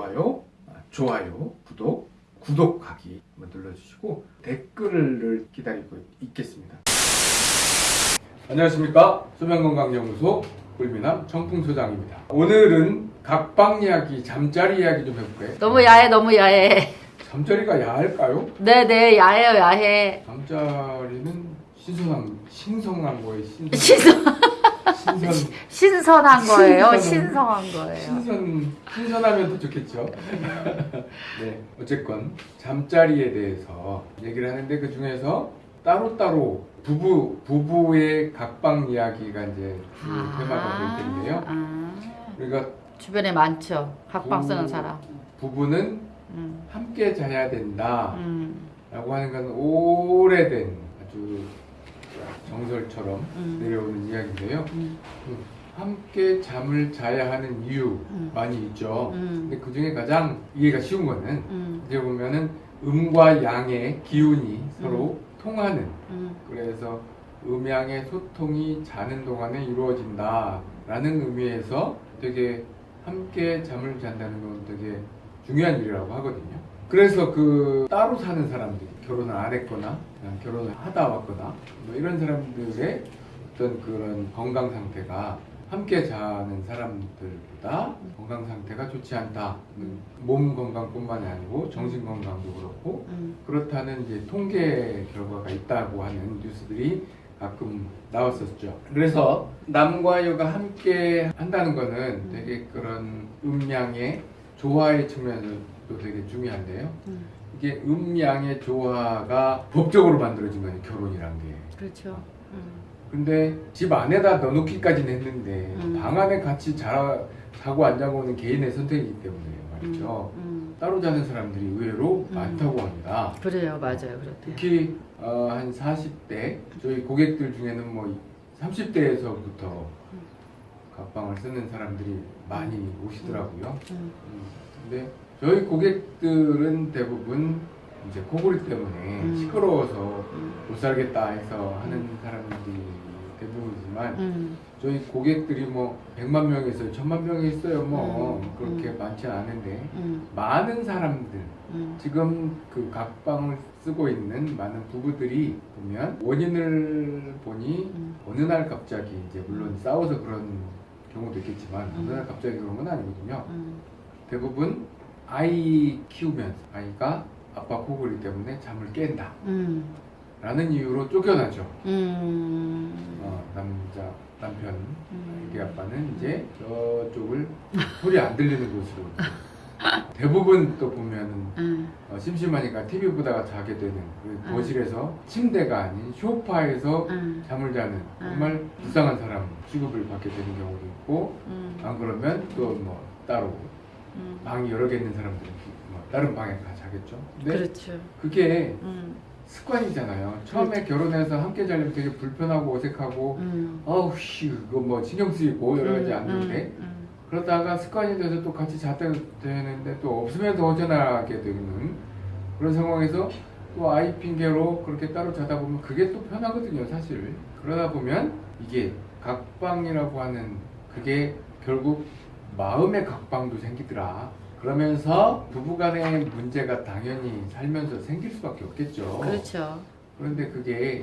좋아요, 아, 좋아요, 구독, 구독하기 한번 눌러주시고 댓글을 기다리고 있겠습니다. 안녕하십니까 수면건강연구소 꿀미남 청풍소장입니다. 오늘은 각방 이야기, 잠자리 이야기 좀 해볼까요? 너무 야해 너무 야해 잠자리가 야할까요? 네네 야해요 야해 잠자리는 신선한 신성한 거예요. 신선. 신선, 신선. 신선한 거예요? 신선한- 거예요? 신선 신선하면 더 좋겠죠. 네, 어쨌건 잠자리에 대해서 얘기를 하는데 그 중에서 따로 따로 부부 부부의 각방 이야기가 이제 주 테마가 될 텐데요. 아, 그러니까 주변에 많죠? 각방 쓰는 부- 사람. 부부는 음, 함께 자야 된다라고 음, 하는 건 오래된 아주 정설처럼 음. 내려오는 이야기인데요. 음, 함께 잠을 자야 하는 이유 음. 많이 있죠. 음. 근데 그 중에 가장 이해가 쉬운 거는 음, 이제 보면은 음과 양의 기운이 서로 통하는 음, 그래서 음양의 소통이 자는 동안에 이루어진다 라는 의미에서 되게 함께 잠을 잔다는 건 되게 중요한 일이라고 하거든요. 그래서 그 따로 사는 사람들이 결혼을 안 했거나 결혼을 하다 왔거나 뭐 이런 사람들의 어떤 그런 건강 상태가 함께 자는 사람들보다 건강 상태가 좋지 않다. 몸 건강뿐만이 아니고 정신 건강도 그렇고 음, 그렇다는 이제 통계 결과가 있다고 하는 뉴스들이 가끔 나왔었죠. 그래서 남과 여가 함께 한다는 거는 되게 그런 음양의 조화의 측면에서 도 되게 중요한데요. 음. 이게 음양의 조화가 법적으로 만들어진 거예요. 결혼이란 게. 그렇죠 음, 근데 집 안에다 넣어놓기까지는 했는데 음. 방 안에 같이 자, 자고 안 자고는 개인의 선택이기 때문에 말이죠. 음, 따로 자는 사람들이 의외로 음. 많다고 합니다. 그래요 맞아요 그렇대요 특히 어, 한 40대 저희 고객들 중에는 뭐 30대에서부터 각방을 쓰는 사람들이 많이 오시더라고요. 음, 음, 근데 저희 고객들은 대부분 이제 코골이 때문에 음. 시끄러워서 음, 못 살겠다 해서 하는 사람들이 대부분이지만 음, 저희 고객들이 뭐 100만 명이 있어요, 1000만 명이 있어요. 뭐 음. 그렇게 음. 많지 않은데 음, 많은 사람들 음, 지금 그 각방을 쓰고 있는 많은 부부들이 보면 원인을 보니 음, 어느 날 갑자기 이제 물론 싸워서 그런 경우도 있겠지만 어느 날 갑자기 그런 건 아니거든요. 음, 대부분 아이 키우면서 아이가 아빠 코골이 때문에 잠을 깬다 음, 라는 이유로 쫓겨나죠. 음, 어, 남자 남편 음. 애기 아빠는 이제 저쪽을 소리 안 들리는 곳으로 대부분 또 보면은 음, 어, 심심하니까 TV 보다가 자게 되는 그 음. 거실에서 침대가 아닌 소파에서 음, 잠을 자는 정말 불쌍한 사람 취급을 받게 되는 경우도 있고 음, 안 그러면 또 뭐 따로 음. 방이 여러 개 있는 사람들은 뭐 다른 방에 가 자겠죠. 그렇죠. 그게 음, 습관이잖아요. 처음에 결혼해서 함께 자려면 되게 불편하고 어색하고 음. 어우 씨 그거 뭐 신경 쓰이고 여러 가지 음, 않는데 음, 그러다가 습관이 돼서 또 같이 잤다 되는데 또 없으면 더 허전하게 되는 그런 상황에서 또 아이 핑계로 그렇게 따로 자다 보면 그게 또 편하거든요 사실 그러다 보면 이게 각방이라고 하는 그게 결국 마음의 각방도 생기더라 그러면서 부부간의 문제가 당연히 살면서 생길 수밖에 없겠죠 그렇죠. 그런데 그게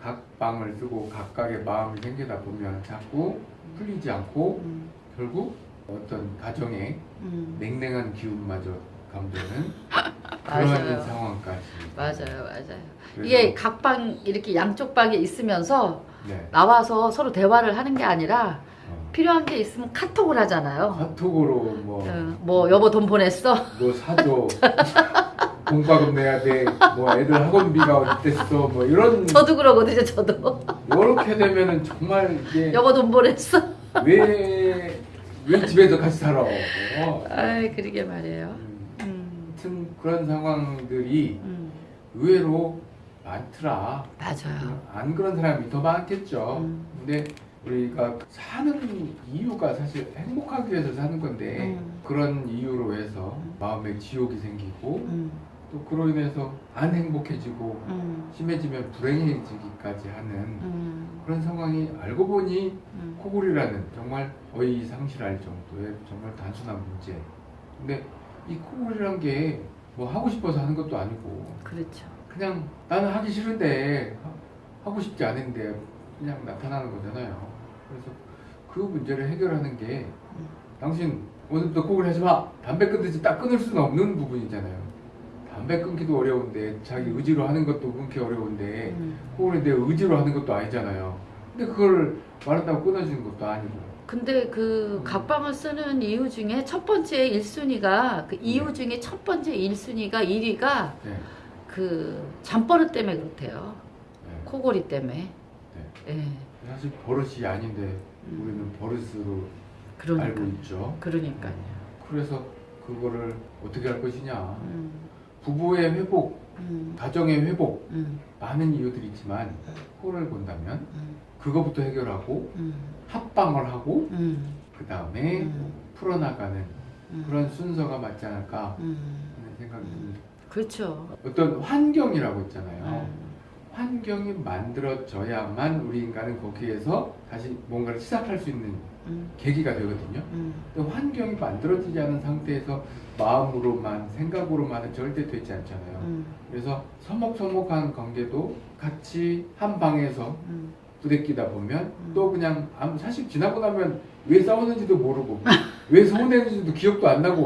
각 방을 쓰고 각각의 마음이 생기다 보면 자꾸 풀리지 않고 음, 결국 어떤 가정의 음. 냉랭한 기운마저 감도는. 그런 상황까지. 맞아요, 맞아요. 이게 각방 이렇게 양쪽 방에 있으면서 네. 나와서 서로 대화를 하는 게 아니라 어, 필요한 게 있으면 카톡을 하잖아요. 카톡으로 뭐, 어, 뭐 여보 돈 보냈어? 뭐 사줘. 공과금 내야 돼. 뭐 애들 학원비가 어땠어. 뭐 이런 저도 그러거든요, 저도. 이렇게 되면은 정말 이게 여보 돈 보냈어? 왜, 왜 집에서 같이 살아. 어. 아이, 그러게 말이에요. 음, 음, 하여튼 그런 상황들이 음, 의외로 많더라. 맞아요. 안 그런 사람이 더 많겠죠. 음. 근데 우리가 사는 이유가 사실 행복하기 위해서 사는 건데 음. 그런 이유로 해서 음. 마음에 지옥이 생기고 음, 또 그로 인해서 안 행복해지고 음, 심해지면 불행해지기까지 하는 음, 그런 상황이 알고 보니 음, 코골이라는 정말 거의 상실할 정도의 정말 단순한 문제. 근데 이 코골이란 게 뭐 하고 싶어서 하는 것도 아니고 그렇죠. 그냥 나는 하기 싫은데 하- 하고 싶지 않은데 그냥 나타나는 거잖아요. 그래서 그 문제를 해결하는 게 음. 당신 오늘부터 코골이 하지 마. 담배 끊듯이 딱 끊을 수는 없는 부분이잖아요. 담배 끊기도 어려운데 자기 의지로 하는 것도 끊기 어려운데 음. 코골이 내 의지로 하는 것도 아니잖아요. 근데 그걸 말한다고 끊어지는 것도 아니고. 근데 그 각방을 쓰는 이유 중에 첫 번째 1순위가 그 이유 중에 첫 번째 1순위가 1위가 네. 그 잠버릇 때문에 그렇대요. 네. 코골이 때문에. 예. 사실 버릇이 아닌데 음. 우리는 버릇으로 그러니까. 알고 있죠. 그러니까요. 그래서 그거를 어떻게 할 것이냐. 음. 부부의 회복, 음. 가정의 회복 음. 많은 이유들이 있지만 코를 본다면 음. 그거부터 해결하고 음. 합방을 하고 음. 그 다음에 음. 풀어나가는 음. 그런 순서가 맞지 않을까 음. 하는 생각이 듭니다. 그렇죠. 어떤 환경이라고 있잖아요. 음. 환경이 만들어져야만 우리 인간은 거기에서 다시 뭔가를 시작할 수 있는 음. 계기가 되거든요. 음. 환경이 만들어지지 않은 상태에서 마음으로만 생각으로만은 절대 되지 않잖아요. 음. 그래서 서먹서먹한 관계도 같이 한 방에서 음. 부대끼다 보면 음. 또 그냥 사실 지나고 나면 왜 싸우는지도 모르고 왜 서운했는지도 기억도 안 나고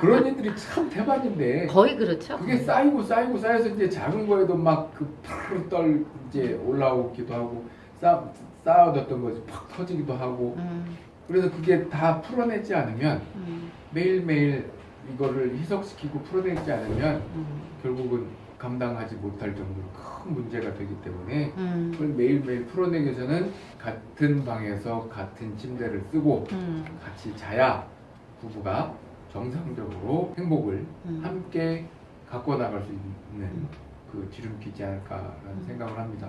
그런 일들이 참 대박인데 거의 그렇죠. 그게 쌓이고 쌓이고 쌓여서 이제 작은 거에도 막그 푸르르 떨 이제 올라오기도 하고 쌓 쌓아뒀던 것이 팍 터지기도 하고 음. 그래서 그게 다 풀어내지 않으면 음. 매일매일 이거를 희석시키고 풀어내지 않으면 음. 결국은 감당하지 못할 정도로 큰 문제가 되기 때문에 음. 그걸 매일매일 풀어내기 위해서는 같은 방에서 같은 침대를 쓰고 음. 같이 자야 부부가 정상적으로 행복을 음. 함께 갖고 나갈 수 있는 그 지름길이지 않을까라는 생각을 합니다.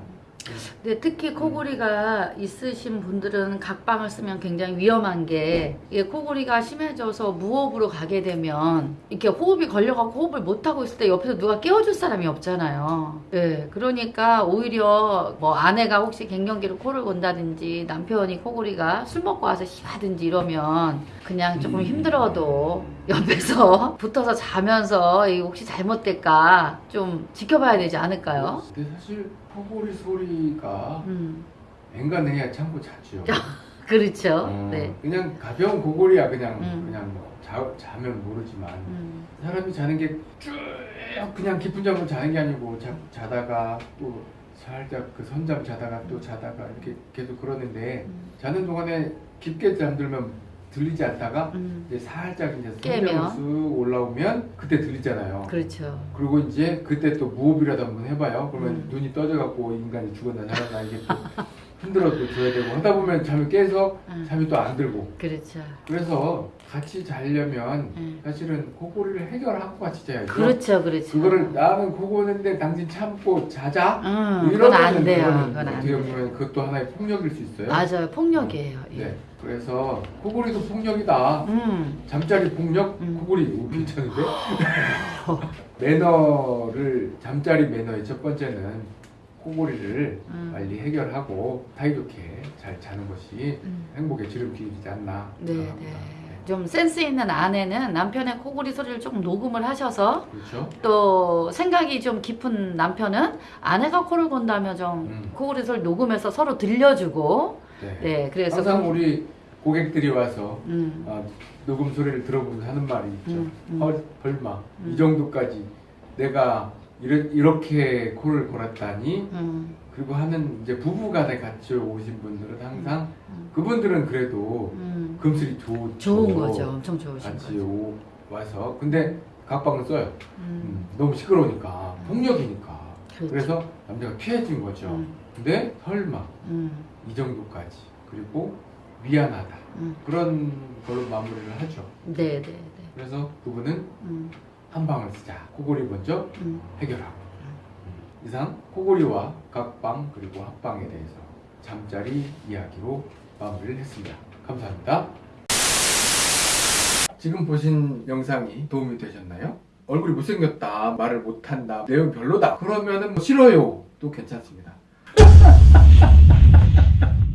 근데 특히 코골이가 있으신 분들은 각방을 쓰면 굉장히 위험한 게 이게 코골이가 심해져서 무호흡으로 가게 되면 이렇게 호흡이 걸려가고 호흡을 못 하고 있을 때 옆에서 누가 깨워줄 사람이 없잖아요. 예, 그러니까 오히려 뭐 아내가 혹시 갱년기로 코를 곤다든지 남편이 코골이가 술 먹고 와서 심하든지 이러면 그냥 조금 힘들어도 옆에서 붙어서 자면서 이 혹시 잘못될까 좀 지켜봐야 되지 않을까요? 근데 사실 코골이 소리가 음, 앵간해야 참고 자죠. 그렇죠. 어, 네. 그냥 가벼운 고골이야 그냥 음. 그냥 뭐 자, 자면 모르지만 음, 사람이 자는 게 쭉 그냥 깊은 잠을 자는 게 아니고 자, 자다가 또 살짝 그 선잠 자다가 또 자다가 이렇게 계속 그러는데 음, 자는 동안에 깊게 잠들면 들리지 않다가 음. 이제 살짝 이제 쓱 올라오면 그때 들리잖아요. 그렇죠. 그리고 이제 그때 또 무호흡이라도 한번 해봐요. 그러면 음. 눈이 떠져갖고 인간이 죽었나 살았나 이게 또 흔들어 또 줘야 되고 하다 보면 잠이 깨서 음. 잠이 또 안 들고 그렇죠. 그래서 같이 자려면 음. 사실은 코골이를 해결하고 같이 자야죠. 그렇죠, 그렇죠. 그거를 나는 코고는데 당신 참고 자자. 음, 그건 이러면은 안 돼요. 그건 안 어떻게 돼요. 보면 그것도 하나의 폭력일 수 있어요. 맞아요, 폭력이에요. 예. 네. 그래서 코골이도 폭력이다. 음, 잠자리 폭력? 음. 코골이 오, 괜찮은데? 매너를 잠자리 매너의 첫 번째는 코골이를 음. 빨리 해결하고 사이좋게 잘 자는 것이 음. 행복의 지름길이지 않나 네, 생각합니다. 네. 좀 센스 있는 아내는 남편의 코골이 소리를 조금 녹음을 하셔서 그렇죠? 또 생각이 좀 깊은 남편은 아내가 코를 곤다며 좀 음. 코골이 소리 녹음해서 서로 들려주고 네. 네, 그래서 항상 그- 우리 고객들이 와서 음, 어, 녹음 소리를 들어보면서 하는 말이 있죠. 음, 음. 헐, 설마 음. 이 정도까지 내가 이렇, 이렇게 코를 골았다니 음, 그리고 하는 이제 부부간에 같이 오신 분들은 항상 음. 그분들은 그래도 음. 금슬이 좋죠. 좋은 거죠. 엄청 좋으신 같이 거죠. 오, 와서 근데 각방을 써요. 음, 음, 너무 시끄러우니까 폭력이니까. 그렇죠. 그래서 남자가 피해진 거죠. 음, 근데 설마 음, 이 정도까지 그리고 미안하다 음. 그런 걸로 마무리를 하죠. 네, 네, 네. 그래서 그분은 음, 한 방을 쓰자. 코골이 먼저 음. 해결하고. 음. 이상 코골이와 각방 그리고 합방에 대해서 잠자리 이야기로 마무리를 했습니다. 감사합니다. 지금 보신 영상이 도움이 되셨나요? 얼굴이 못생겼다, 말을 못한다, 내용 별로다. 그러면은 뭐 싫어요. 도 괜찮습니다. Ha ha ha ha ha!